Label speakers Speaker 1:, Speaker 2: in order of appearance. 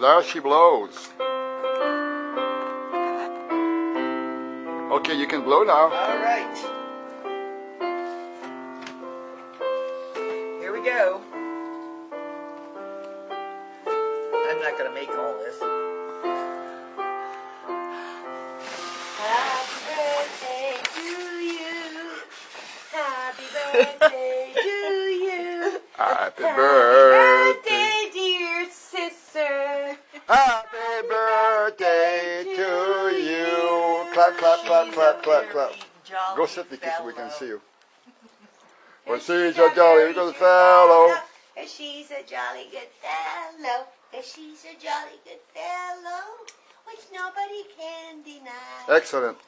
Speaker 1: And there she blows. Okay, you can blow now.
Speaker 2: All right. Here we go. I'm not gonna make all this.
Speaker 3: Happy birthday to you. Happy birthday to you.
Speaker 1: Happy
Speaker 3: Happy
Speaker 1: birthday.
Speaker 3: birthday,
Speaker 1: Happy birthday to you. Clap, clap, clap, clap, clap, clap. Go sit, so we can see you. Well, she's a jolly good fellow.
Speaker 3: She's a jolly good fellow. She's a jolly good fellow, which nobody can deny.
Speaker 1: Excellent.